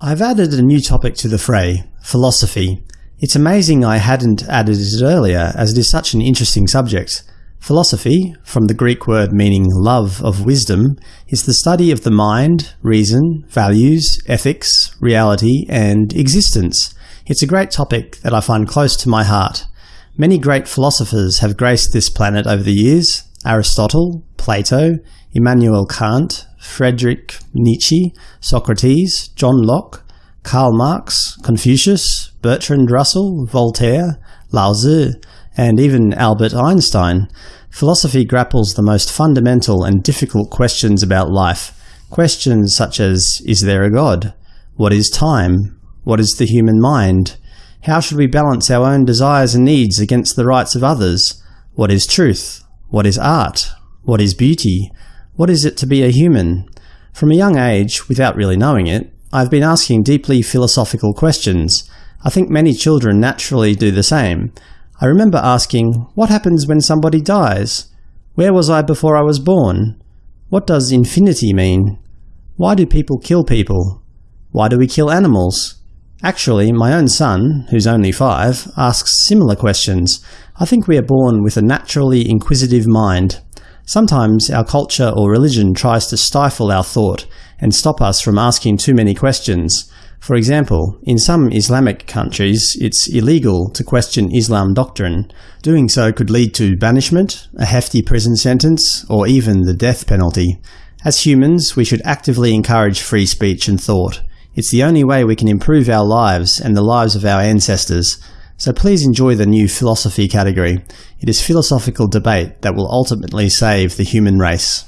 I've added a new topic to the fray – philosophy. It's amazing I hadn't added it earlier, as it is such an interesting subject. Philosophy, from the Greek word meaning love of wisdom, is the study of the mind, reason, values, ethics, reality, and existence. It's a great topic that I find close to my heart. Many great philosophers have graced this planet over the years – Aristotle, Plato, Immanuel Kant, Friedrich Nietzsche, Socrates, John Locke, Karl Marx, Confucius, Bertrand Russell, Voltaire, Lao Tzu, and even Albert Einstein. Philosophy grapples the most fundamental and difficult questions about life. Questions such as, is there a God? What is time? What is the human mind? How should we balance our own desires and needs against the rights of others? What is truth? What is art? What is beauty? What is it to be a human? From a young age, without really knowing it, I've been asking deeply philosophical questions. I think many children naturally do the same. I remember asking, what happens when somebody dies? Where was I before I was born? What does infinity mean? Why do people kill people? Why do we kill animals? Actually, my own son, who's only five, asks similar questions. I think we are born with a naturally inquisitive mind. Sometimes our culture or religion tries to stifle our thought and stop us from asking too many questions. For example, in some Islamic countries it's illegal to question Islam doctrine. Doing so could lead to banishment, a hefty prison sentence, or even the death penalty. As humans, we should actively encourage free speech and thought. It's the only way we can improve our lives and the lives of our ancestors. So please enjoy the new philosophy category. It is philosophical debate that will ultimately save the human race.